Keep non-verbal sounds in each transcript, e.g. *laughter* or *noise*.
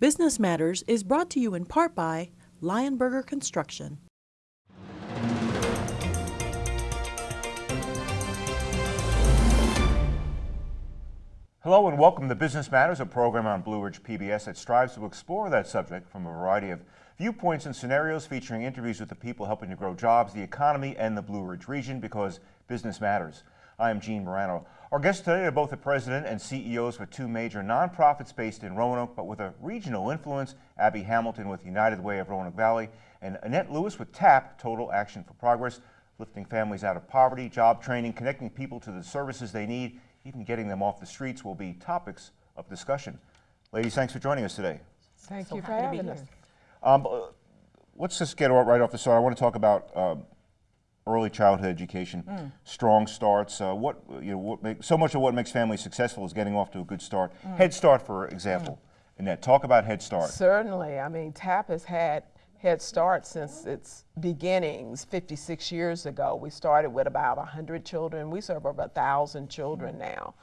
Business Matters is brought to you in part by Lionberger Construction. Hello and welcome to Business Matters, a program on Blue Ridge PBS that strives to explore that subject from a variety of viewpoints and scenarios featuring interviews with the people helping to grow jobs, the economy, and the Blue Ridge region because business matters. I am Gene Marrano. Our guests today are both the president and CEOs for two major nonprofits based in Roanoke, but with a regional influence, Abby Hamilton with United Way of Roanoke Valley, and Annette Lewis with TAP, Total Action for Progress, lifting families out of poverty, job training, connecting people to the services they need, even getting them off the streets will be topics of discussion. Ladies, thanks for joining us today. Thank so you for having us. Um, let's just get right off the start. I want to talk about um, early childhood education, mm. strong starts. Uh, what you know, what make, so much of what makes families successful is getting off to a good start. Mm. Head Start, for example. Mm. Annette, talk about Head Start. Certainly. I mean, TAP has had Head Start since its beginnings 56 years ago. We started with about 100 children. We serve over 1,000 children mm. now.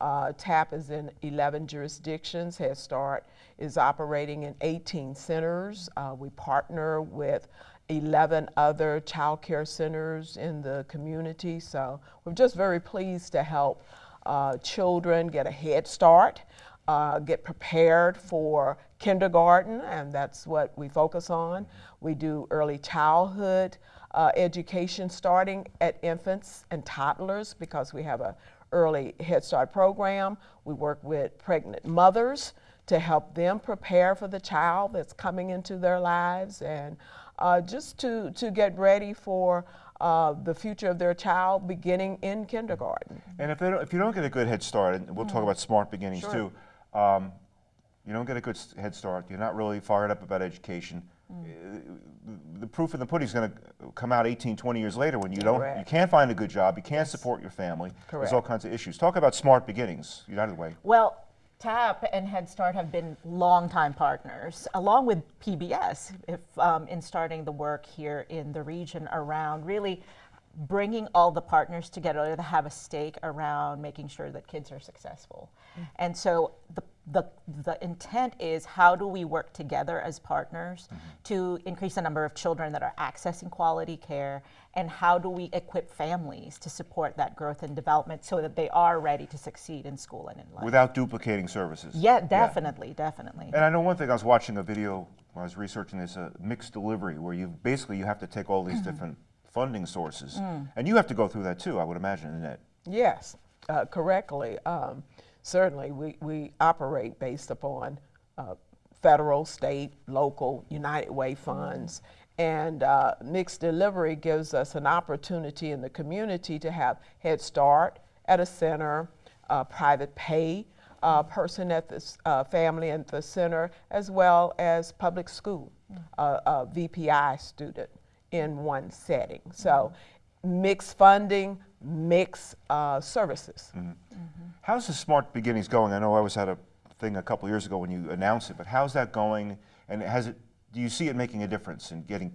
Uh, TAP is in 11 jurisdictions. Head Start is operating in 18 centers. Uh, we partner with 11 other child care centers in the community. So we're just very pleased to help uh, children get a head start, uh, get prepared for kindergarten, and that's what we focus on. We do early childhood uh, education starting at infants and toddlers because we have a early Head Start program. We work with pregnant mothers to help them prepare for the child that's coming into their lives and uh, just to, to get ready for uh, the future of their child beginning in kindergarten. And if, they if you don't get a good head start, and we'll mm -hmm. talk mm-hmm. about smart beginnings sure. too, um, you don't get a good head start, you're not really fired up about education, mm. the proof in the pudding is going to come out 18, 20 years later when you don't, Correct. you can't find a good job, you can't support your family. Correct. There's all kinds of issues. Talk about smart beginnings, United Way. Well, TAP and Head Start have been longtime partners, along with PBS, if, um, in starting the work here in the region around really bringing all the partners together to have a stake around making sure that kids are successful. Mm -hmm. And so the the, the intent is how do we work together as partners mm -hmm. to increase the number of children that are accessing quality care and how do we equip families to support that growth and development so that they are ready to succeed in school and in life. Without duplicating services. Yeah, definitely, yeah. definitely. And I know one thing, I was watching a video when I was researching this, uh, mixed delivery, where you basically you have to take all these mm -hmm. different funding sources. Mm. And you have to go through that too, I would imagine, Annette. Yes, uh, correctly. Um, certainly we, we operate based upon uh, federal, state, local, United Way funds. And uh, mixed delivery gives us an opportunity in the community to have Head Start at a center, uh, private pay uh, person at the uh, family at the center, as well as public school, mm -hmm. a VPI student in one setting. So. Mixed funding, mixed uh, services. Mm -hmm. How's the Smart Beginnings going? I know I was at a thing a couple years ago when you announced it, but how's that going? And has it, do you see it making a difference in getting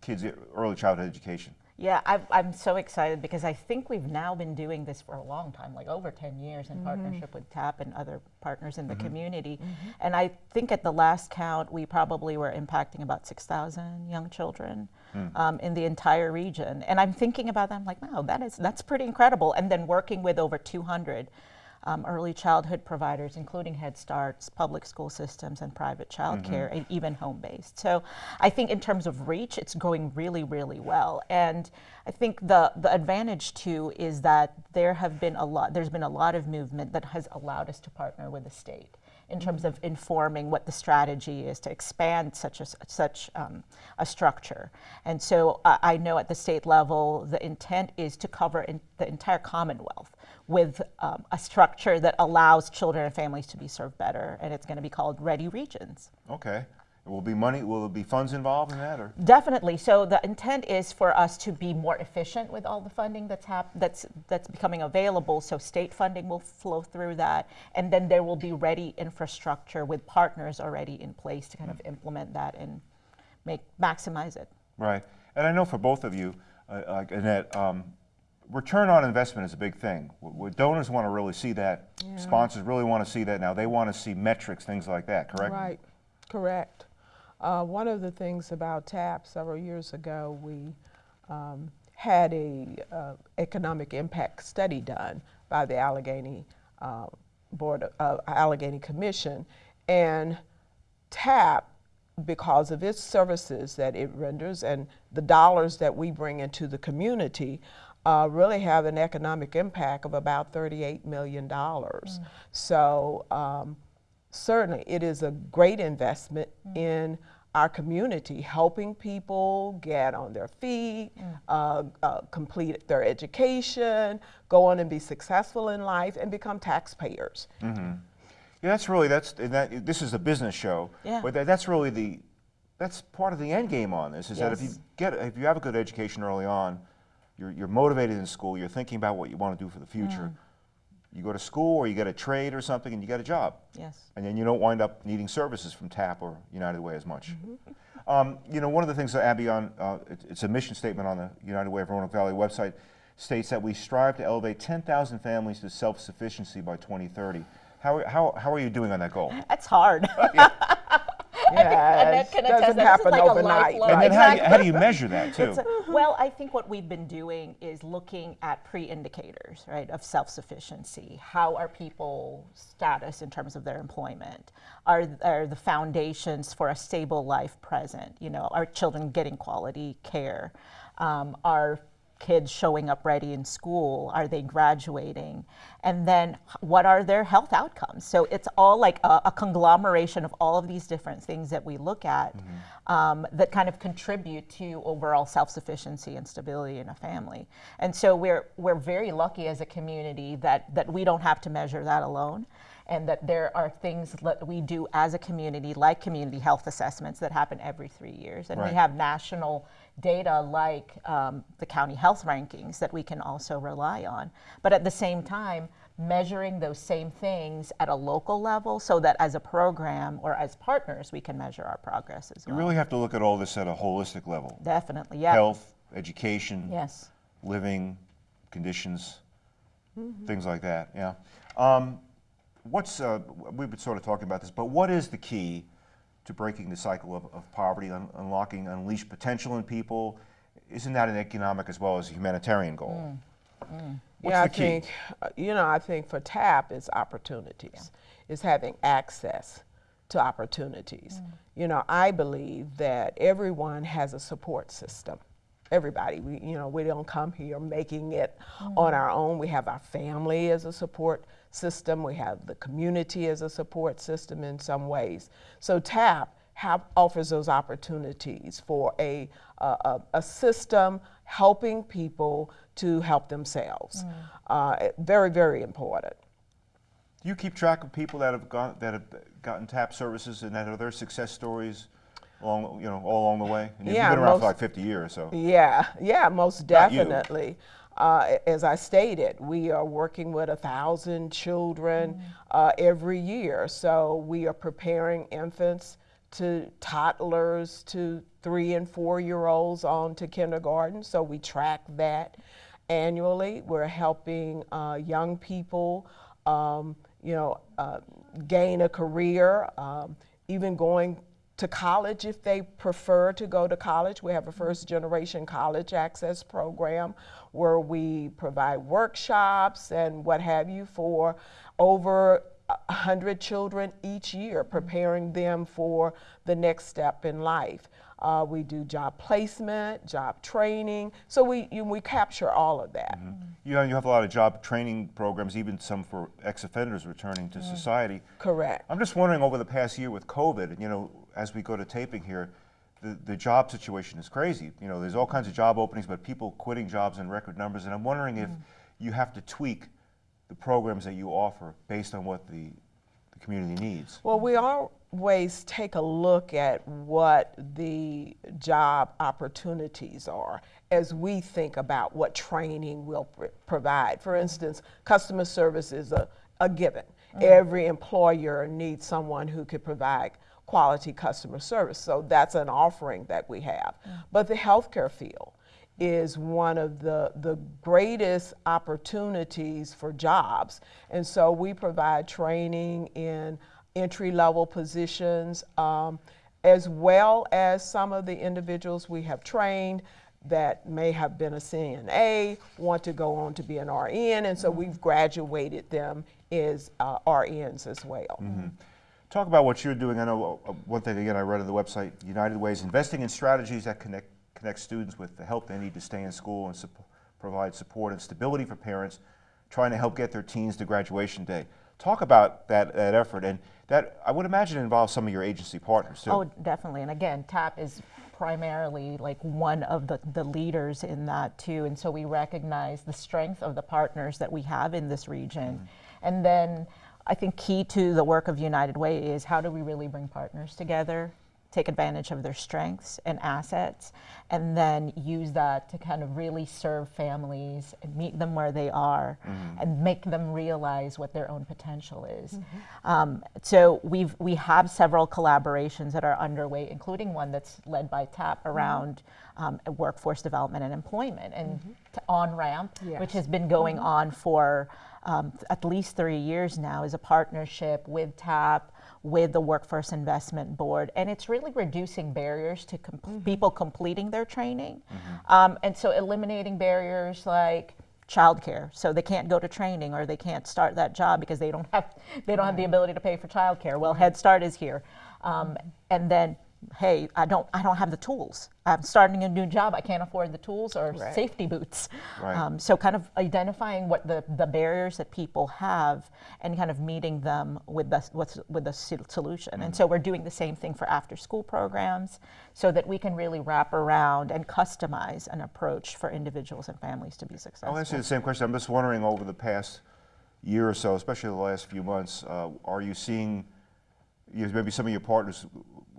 kids early childhood education? Yeah, i am so excited because I think we've now been doing this for a long time, like over 10 years in mm -hmm. partnership with TAP and other partners in the mm -hmm. community. Mm -hmm. And I think at the last count, we probably were impacting about 6,000 young children mm. um, in the entire region. And I'm thinking about that, I'm like, wow, that is, that's pretty incredible. And then working with over 200 um, early childhood providers, including Head Starts, public school systems, and private child care, mm -hmm. and even home-based. So I think in terms of reach, it's going really, really well. And I think the, the advantage too is that there have been a lot, there's been a lot of movement that has allowed us to partner with the state in terms of informing what the strategy is to expand such a, such um, a structure. And so uh, I know at the state level, the intent is to cover in the entire Commonwealth with um, a structure that allows children and families to be served better, and it's going to be called Ready Regions. Okay. Will be money, will there be funds involved in that? Or? Definitely. So the intent is for us to be more efficient with all the funding that's, that's, that's becoming available. So state funding will flow through that. And then there will be ready infrastructure with partners already in place to kind mm. of implement that and make maximize it. Right. And I know for both of you, uh, like Annette, um, return on investment is a big thing. W donors want to really see that. Yeah. Sponsors really want to see that now. They want to see metrics, things like that, correct? Right. Correct. Uh, one of the things about TAP several years ago, we um, had a uh, economic impact study done by the Alleghany uh, Board of uh, Alleghany Commission, and TAP, because of its services that it renders and the dollars that we bring into the community, uh, really have an economic impact of about $38 million. So um, certainly it is a great investment in our community, helping people get on their feet, uh, uh, complete their education, go on and be successful in life, and become taxpayers. Yeah, that's really that's and that. This is a business show, Yeah. but that, that's really the that's part of the end game on this. Is that if you get if you have a good education early on, you're you're motivated in school. You're thinking about what you want to do for the future. You go to school or you get a trade or something, and you get a job, Yes. and then you don't wind up needing services from TAP or United Way as much. Um, you know, one of the things that Abby on uh, it, it's a mission statement on the United Way of Roanoke Valley website states that we strive to elevate 10,000 families to self-sufficiency by 2030. How, how, how are you doing on that goal? That's hard. *laughs* Yeah, *laughs* Annette it can attest doesn't that this is happen like a overnight. lifelong- And then how, do you, how do you measure that *laughs* too? A- well, I think what we've been doing is looking at pre-indicators, right, of self-sufficiency. How are people's status in terms of their employment? Are, are the foundations for a stable life present? You know, are children getting quality care? Um, are kids showing up ready in school? Are they graduating? And then what are their health outcomes? So it's all like a, a conglomeration of all of these different things that we look at um, that kind of contribute to overall self-sufficiency and stability in a family. And so we're, we're very lucky as a community that, that we don't have to measure that alone and that there are things that we do as a community, like community health assessments that happen every three years. And Right. we have national data like um, the county health rankings that we can also rely on. But at the same time, measuring those same things at a local level so that as a program or as partners, we can measure our progress as You well. really have to look at all this at a holistic level. Definitely, yeah. Health, education, Yes. living conditions, Mm-hmm. things like that, yeah. Um, what's, uh, we've been sort of talking about this, but what is the key to breaking the cycle of, of poverty, un- unlocking unleashed potential in people? Isn't that an economic as well as a humanitarian goal? Mm, mm. What's yeah, the I think, uh, you know, I think for TAP, it's opportunities. It's having access to opportunities. Mm. You know, I believe that everyone has a support system. Everybody, we, you know, we don't come here making it on our own. We have our family as a support system. We have the community as a support system in some ways. So TAP have, offers those opportunities for a, a, a, a system helping people to help themselves. Uh, very, very important. Do you keep track of people that have gone, that have gotten TAP services and that are their success stories along, you know, all along the way? And you've Yeah, been around for most- like 50 years, so. Yeah, yeah, most Not you. definitely. Uh, as I stated, we are working with a thousand children uh, every year. So we are preparing infants to toddlers to three and four year olds on to kindergarten. So we track that annually. We're helping uh, young people, um, you know, uh, gain a career, um, even going to college if they prefer to go to college. We have a first generation college access program where we provide workshops and what have you for over a hundred children each year, preparing them for the next step in life. Uh, we do job placement, job training, so we you, we capture all of that. You know, you have a lot of job training programs, even some for ex-offenders returning to society. Correct. I'm just wondering over the past year with COVID, you know, as we go to taping here, the, the job situation is crazy. You know, there's all kinds of job openings, but people quitting jobs in record numbers. And I'm wondering if mm. you have to tweak the programs that you offer based on what the, the community needs. Well, we always take a look at what the job opportunities are as we think about what training will pr- provide. For instance, customer service is a, a given. Mm. Every employer needs someone who could provide quality customer service, so that's an offering that we have. But the healthcare field, is one of the, the greatest opportunities for jobs. And so we provide training in entry level positions, um, as well as some of the individuals we have trained that may have been a CNA, want to go on to be an RN, and so we've graduated them as uh, RNs as well. Talk about what you're doing. I know uh, one thing again I read on the website, United Way is investing in strategies that connect connect students with the help they need to stay in school and sup- provide support and stability for parents trying to help get their teens to graduation day. Talk about that, that effort and that I would imagine involves some of your agency partners too. Oh, definitely. And again, TAP is primarily like one of the, the leaders in that too. And so we recognize the strength of the partners that we have in this region. And then I think key to the work of United Way is how do we really bring partners together, take advantage of their strengths and assets, and then use that to kind of really serve families and meet them where they are mm-hmm. and make them realize what their own potential is. Mm-hmm. Um, so we've we have several collaborations that are underway, including one that's led by TAP mm-hmm. around um, workforce development and employment and t- on ramp, which has been going on for um, at least three years now, is a partnership with TAP, with the Workforce Investment Board, and it's really reducing barriers to com- people completing their training, um, and so eliminating barriers like childcare, so they can't go to training or they can't start that job because they don't have they don't have the ability to pay for childcare. Well, Head Start is here, um, and then hey, I don't I don't have the tools. I'm starting a new job. I can't afford the tools or Right. safety boots. Right. Um, so kind of identifying what the, the barriers that people have and kind of meeting them with the, what's, with the sol- solution. And so we're doing the same thing for after school programs so that we can really wrap around and customize an approach for individuals and families to be successful. I'll ask you the same question. I'm just wondering over the past year or so, especially the last few months, uh, are you seeing you know, maybe some of your partners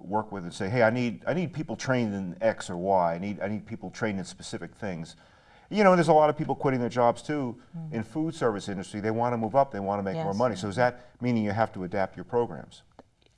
work with and say, hey, I need, I need people trained in X or Y. I need, I need people trained in specific things. You know, and there's a lot of people quitting their jobs too in food service industry. They want to move up. They want to make more money. So is that meaning you have to adapt your programs?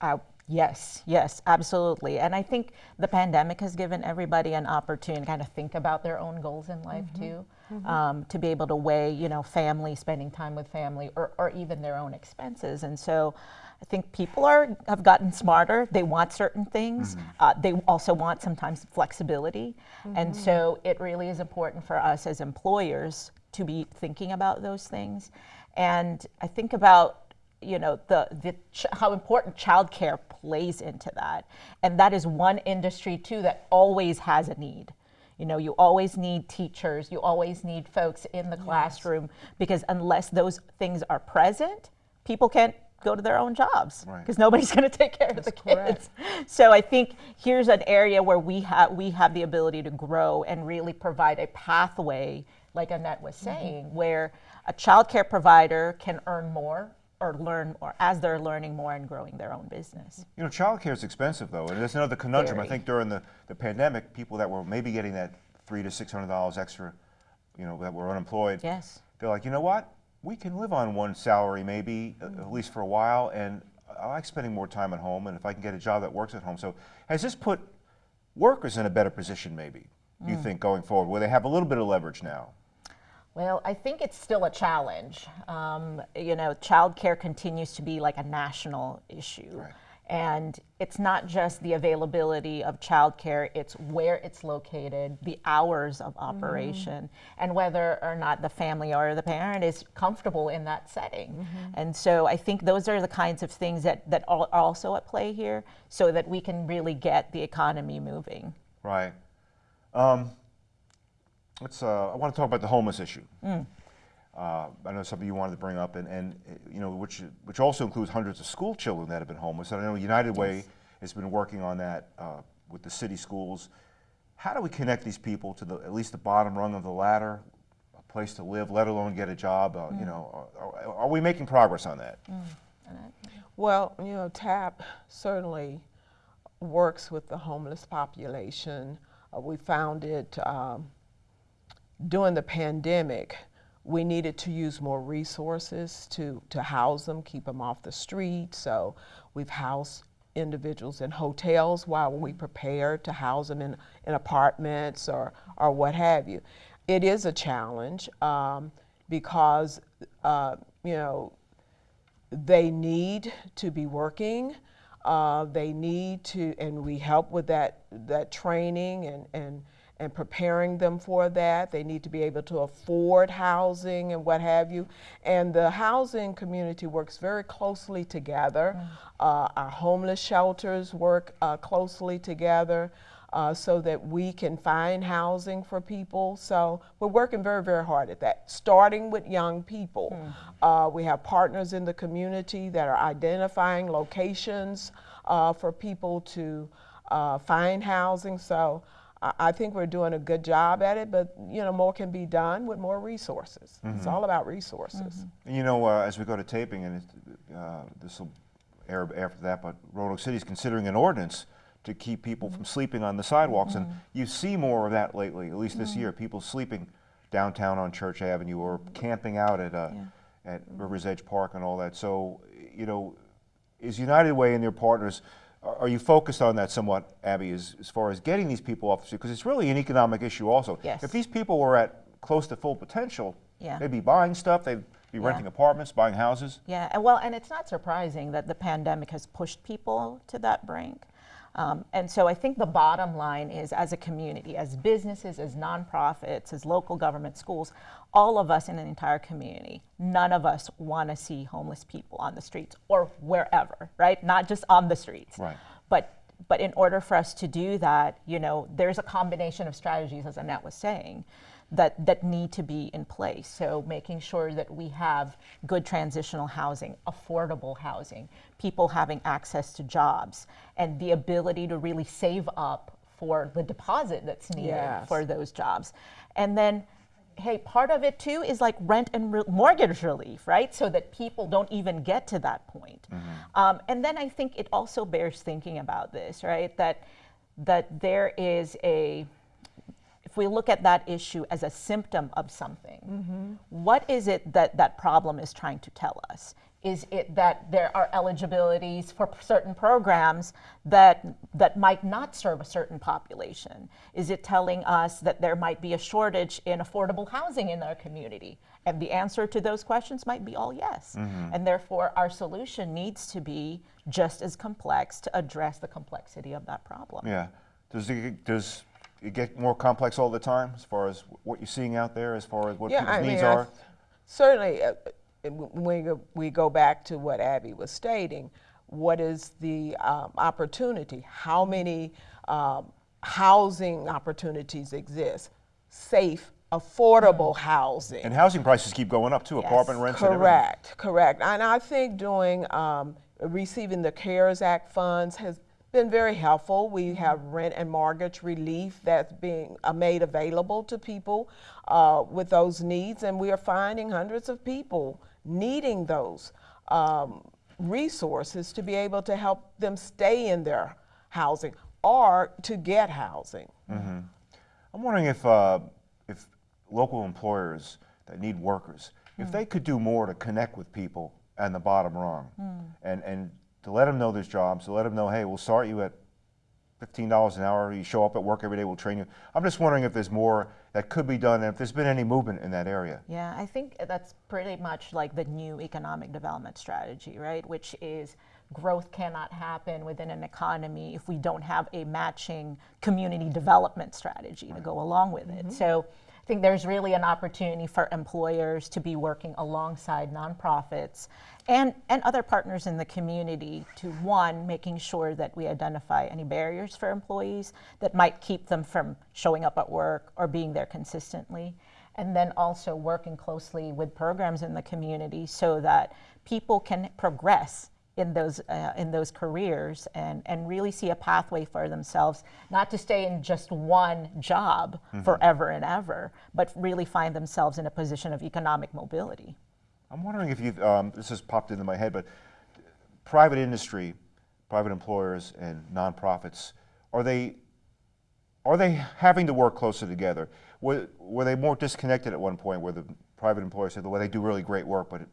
Uh, yes, yes, absolutely. And I think the pandemic has given everybody an opportunity to kind of think about their own goals in life too, um, to be able to weigh, you know, family, spending time with family, or, or even their own expenses. And so I think people are have gotten smarter. They want certain things. Uh, they also want sometimes flexibility. And so it really is important for us as employers to be thinking about those things. And I think about you know the, the ch- how important childcare plays into that and that is one industry too that always has a need you know you always need teachers you always need folks in the classroom because unless those things are present people can't go to their own jobs Right. because nobody's going to take care of the That's correct. kids *laughs* so i think here's an area where we have we have the ability to grow and really provide a pathway like annette was mm-hmm. saying where a child care provider can earn more or learn or as they're learning more and growing their own business You know, child care is expensive though, and there's another conundrum. I think during the, the pandemic, people that were maybe getting that three to six hundred dollars extra, you know, that were unemployed, yes they're like, you know what? We can live on one salary maybe, uh, at least for a while, and I like spending more time at home, and if I can get a job that works at home. So has this put workers in a better position maybe, you think, going forward, where they have a little bit of leverage now? Well, I think it's still a challenge. Um, you know, childcare continues to be like a national issue. Right. And it's not just the availability of childcare, it's where it's located, the hours of operation, and whether or not the family or the parent is comfortable in that setting. And so I think those are the kinds of things that, that are also at play here so that we can really get the economy moving. Right. Um, let's. Uh, I want to talk about the homeless issue. Uh, I know something you wanted to bring up, and, and you know, which which also includes hundreds of school children that have been homeless. And I know United Way has been working on that uh, with the city schools. How do we connect these people to the at least the bottom rung of the ladder, a place to live, let alone get a job? Uh, You know, are, are we making progress on that? Well, you know, TAP certainly works with the homeless population. Uh, we found it um, during the pandemic. We needed to use more resources to, to house them, keep them off the street. So we've housed individuals in hotels while we prepare to house them in, in apartments or, or what have you. It is a challenge um, because, uh, you know, they need to be working. Uh, they need to, and we help with that that training and and and preparing them for that. They need to be able to afford housing and what have you. And the housing community works very closely together. Uh, our homeless shelters work uh, closely together. Uh, so that we can find housing for people. So we're working very, very hard at that, starting with young people. Uh, we have partners in the community that are identifying locations uh, for people to uh, find housing. So I, think we're doing a good job at it, but you know more can be done with more resources. It's mm-hmm. all about resources. Mm-hmm. And you know, uh, as we go to taping, and uh, this will air after that, but Roanoke City is considering an ordinance to keep people mm-hmm. from sleeping on the sidewalks, and you see more of that lately. At least this year, people sleeping downtown on Church Avenue or camping out at uh, at Rivers Edge Park and all that. So, you know, is United Way and their partners? Are you focused on that somewhat, Abby, as, as far as getting these people off the street? Because it's really an economic issue also. Yes. If these people were at close to full potential, Yeah. they'd be buying stuff, they'd be Yeah. renting apartments, buying houses. Yeah, and well, and it's not surprising that the pandemic has pushed people to that brink. Um, and so I think the bottom line is as a community, as businesses, as nonprofits, as local government, schools, all of us in an entire community, none of us want to see homeless people on the streets or wherever, right? Not just on the streets. Right. But but in order for us to do that, you know, there's a combination of strategies, as Annette was saying, that, that need to be in place. So making sure that we have good transitional housing, affordable housing, people having access to jobs, and the ability to really save up for the deposit that's needed Yes. for those jobs. And then, hey, part of it too is like rent and re- mortgage relief, right? So that people don't even get to that point. Um, and then I think it also bears thinking about this, right? That that there is a if we look at that issue as a symptom of something, what is it that that problem is trying to tell us? Is it that there are eligibilities for certain programs that that might not serve a certain population? Is it telling us that there might be a shortage in affordable housing in our community? And the answer to those questions might be all yes. Mm-hmm. And therefore, our solution needs to be just as complex to address the complexity of that problem. Yeah. Does it, does it get more complex all the time as far as what you're seeing out there, as far as what people's needs I are? th- certainly, uh, uh, when we go, back to what Abby was stating, what is the um, opportunity? How many um, housing opportunities exist? Safe, affordable housing. and housing prices keep going up too, Yes. apartment rents and. Correct, correct. And I think doing, um, receiving the CARES Act funds has been very helpful. We have rent and mortgage relief that's being uh, made available to people uh, with those needs, and we are finding hundreds of people needing those um, resources to be able to help them stay in their housing or to get housing. I'm wondering if, uh, if local employers that need workers, if they could do more to connect with people and the bottom rung, and, and to let them know there's jobs, to let them know, hey, we'll start you at $15 an hour, you show up at work every day, we'll train you. I'm just wondering if there's more that could be done, and if there's been any movement in that area. Yeah, I think that's pretty much like the new economic development strategy, right? Which is growth cannot happen within an economy if we don't have a matching community development strategy to go along with it. Mm-hmm. So I think there's really an opportunity for employers to be working alongside nonprofits and, and other partners in the community to one, making sure that we identify any barriers for employees that might keep them from showing up at work or being there consistently and then also working closely with programs in the community so that people can progress in those uh, in those careers and and really see a pathway for themselves not to stay in just one job forever and ever but really find themselves in a position of economic mobility I'm wondering if you've, um, this has popped into my head, but private industry, private employers and nonprofits, are they, are they having to work closer together? Were, were they more disconnected at one point where the private employers said, well, they do really great work, but it,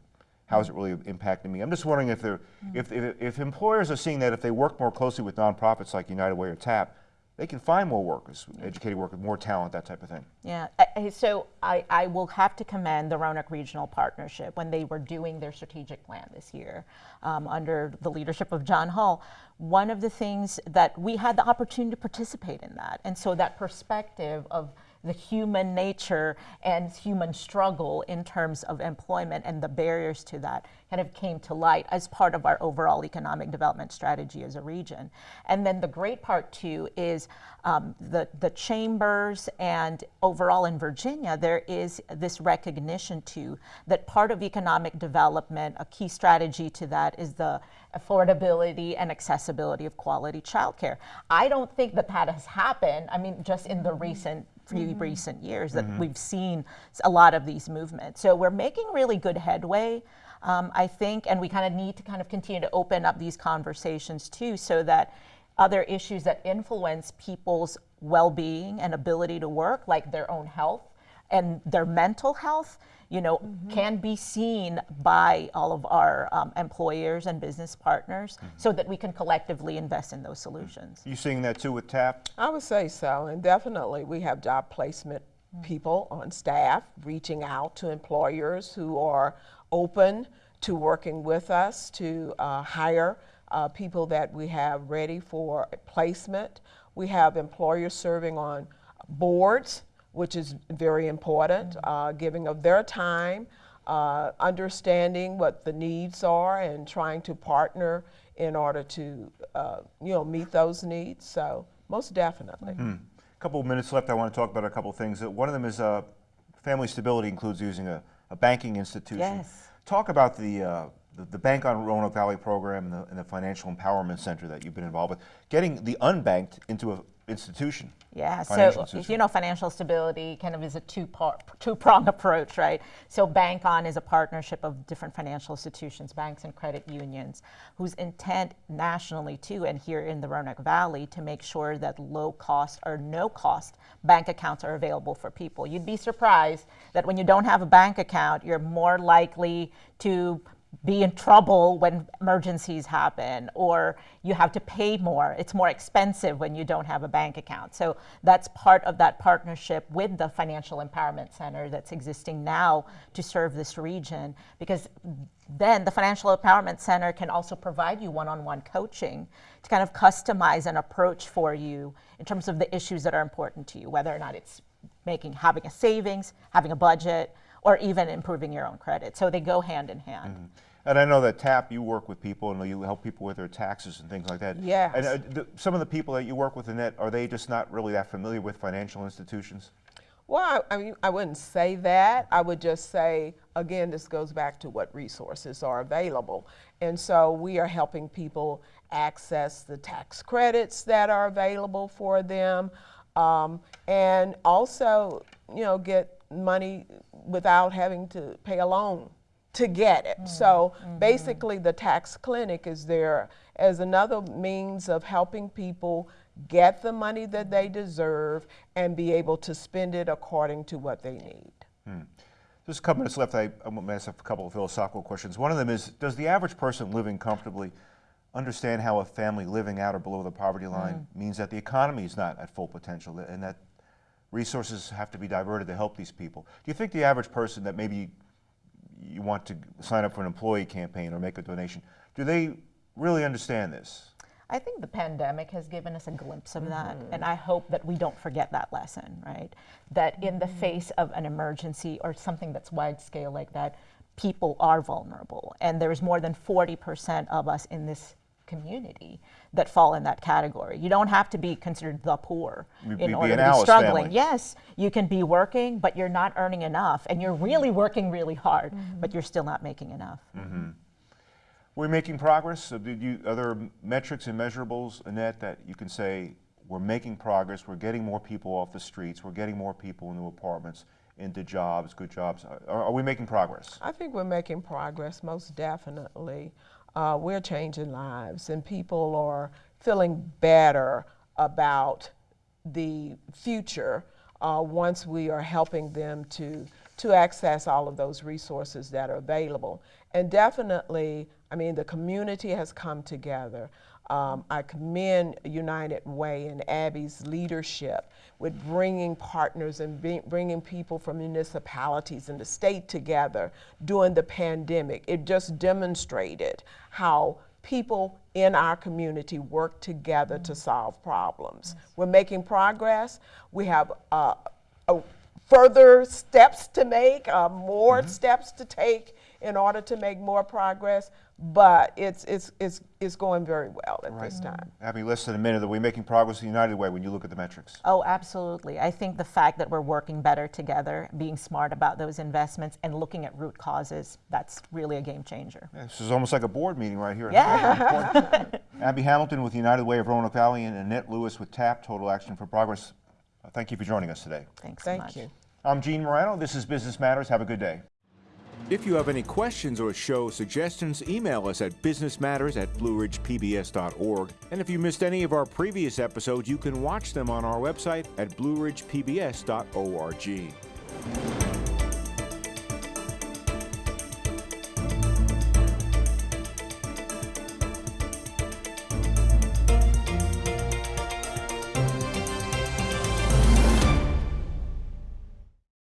how's it really impacting me? I'm just wondering if they're, if, if, if employers are seeing that if they work more closely with nonprofits like United Way or TAP, they can find more workers, educated workers, more talent, that type of thing. Yeah, I- so I, I will have to commend the Roanoke Regional Partnership when they were doing their strategic plan this year um, under the leadership of John Hull. One of the things that we had the opportunity to participate in that, and so that perspective of the human nature and human struggle in terms of employment and the barriers to that kind of came to light as part of our overall economic development strategy as a region. And then the great part too is um, the, the chambers and overall in Virginia, there is this recognition too that part of economic development, a key strategy to that is the affordability and accessibility of quality childcare. I don't think that that has happened. I mean, just in the recent few recent years that we've seen a lot of these movements. So we're making really good headway, um, I think, and we kind of need to kind of continue to open up these conversations too, so that other issues that influence people's well-being and ability to work, like their own health and their mental health, you know, can be seen by all of our um, employers and business partners, so that we can collectively invest in those solutions. You seeing that too with TAP? I would say so, and definitely we have job placement people on staff reaching out to employers who are open to working with us to uh, hire uh, people that we have ready for placement. We have employers serving on boards, which is very important, uh, giving of their time, uh, understanding what the needs are, and trying to partner in order to, uh, you know, meet those needs. So most definitely. A couple of minutes left. I want to talk about a couple of things. Uh, One of them is uh, family stability includes using a, a banking institution. Yes. Talk about the, uh, the, the Bank on Roanoke Valley program and the, and the Financial Empowerment Center that you've been involved with, getting the unbanked into an institution. Yeah, so institution. you know, financial stability kind of is a two-part, two-prong *laughs* approach, right? So Bank On is a partnership of different financial institutions, banks and credit unions, whose intent nationally too, and here in the Roanoke Valley, to make sure that low-cost or no-cost bank accounts are available for people. You'd be surprised that when you don't have a bank account, you're more likely to be in trouble when emergencies happen or you have to pay more. It's more expensive when you don't have a bank account. So that's part of that partnership with the Financial Empowerment Center that's existing now to serve this region because then the Financial Empowerment Center can also provide you one-on-one coaching to kind of customize an approach for you in terms of the issues that are important to you, whether or not it's making having a savings, having a budget, or even improving your own credit. So they go hand in hand. And I know that TAP, you work with people and you help people with their taxes and things like that. Yes. And uh, the, some of the people that you work with in that, are they just not really that familiar with financial institutions? Well, I, I mean, I wouldn't say that. I would just say, again, this goes back to what resources are available. And so we are helping people access the tax credits that are available for them um, and also, you know, get money without having to pay a loan to get it. So mm-hmm. Mm-hmm. basically, the tax clinic is there as another means of helping people get the money that they deserve and be able to spend it according to what they need. Hmm. Just a couple minutes left. I, I'm going to ask a couple of philosophical questions. One of them is Does the average person living comfortably understand how a family living out or below the poverty line mm. means that the economy is not at full potential and that resources have to be diverted to help these people? Do you think the average person that maybe you want to sign up for an employee campaign or make a donation, do they really understand this? I think the pandemic has given us a glimpse of that, mm-hmm. and I hope that we don't forget that lesson, right? That in the mm-hmm. face of an emergency or something that's wide scale like that, people are vulnerable, and there's more than 40% of us in this community that fall in that category. You don't have to be considered the poor Be- in be order an to be struggling. family. Yes, you can be working, but you're not earning enough, and you're really working really hard, mm-hmm. but you're still not making enough. Mm-hmm. We're making progress. So did you, are there metrics and measurables, Annette, that you can say we're making progress, we're getting more people off the streets, we're getting more people into apartments, into jobs, good jobs? Are, are we making progress? I think we're making progress, most definitely. Uh, we're changing lives, and people are feeling better about the future uh, once we are helping them to, to access all of those resources that are available. And definitely, I mean, the community has come together. Um, I commend United Way and Abby's leadership with bringing partners and bringing people from municipalities and the state together during the pandemic. It just demonstrated how people in our community work together to solve problems. We're making progress. We have uh, further steps to make, uh, more steps to take in order to make more progress, but it's, it's, it's, it's going very well at this time. Abby, less than a minute. Are we making progress the United Way when you look at the metrics? Oh, absolutely. I think the fact that we're working better together, being smart about those investments, and looking at root causes, that's really a game changer. Yeah, This is almost like a board meeting right here. Yeah. *laughs* Abby Hamilton with United Way of Roanoke Valley and Annette Lewis with TAP, Total Action for Progress. Uh, Thank you for joining us today. Thanks so Thank much. you. I'm Gene Marrano. This is Business Matters. Have a good day. If you have any questions or show suggestions, email us at businessmatters at blueridgepbs.org. And if you missed any of our previous episodes, you can watch them on our website at blueridgepbs.org.